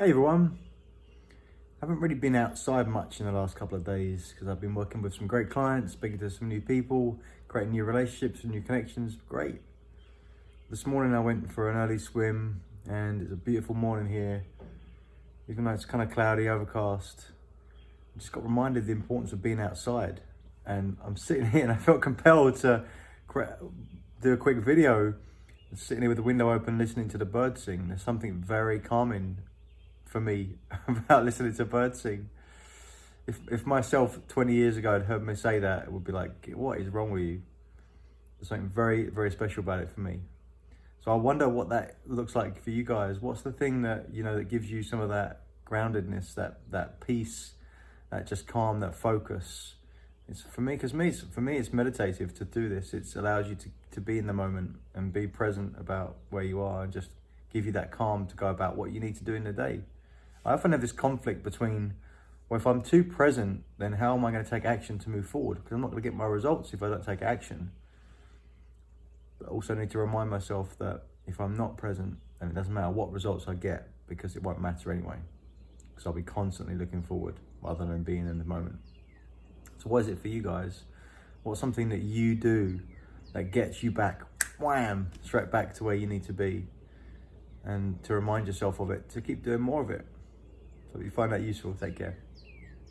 Hey everyone. I haven't really been outside much in the last couple of days because I've been working with some great clients, speaking to some new people, creating new relationships and new connections. Great. This morning I went for an early swim and it's a beautiful morning here. Even though it's kind of cloudy, overcast, I just got reminded of the importance of being outside. And I'm sitting here and I felt compelled to do a quick video sitting here with the window open listening to the birds sing. There's something very calming for me about listening to birds sing. If, if myself 20 years ago had heard me say that, it would be like, what is wrong with you? There's something very, very special about it for me. So I wonder what that looks like for you guys. What's the thing that, you know, that gives you some of that groundedness, that, that peace, that just calm, that focus? It's for me, because me, for me, it's meditative to do this. It allows you to, to be in the moment and be present about where you are and just give you that calm to go about what you need to do in the day. I often have this conflict between, well, if I'm too present, then how am I going to take action to move forward? Because I'm not going to get my results if I don't take action. But also need to remind myself that if I'm not present, then it doesn't matter what results I get because it won't matter anyway. Because I'll be constantly looking forward rather than being in the moment. So what is it for you guys? What's something that you do that gets you back, wham, straight back to where you need to be? And to remind yourself of it, to keep doing more of it. So if you find that useful, take care.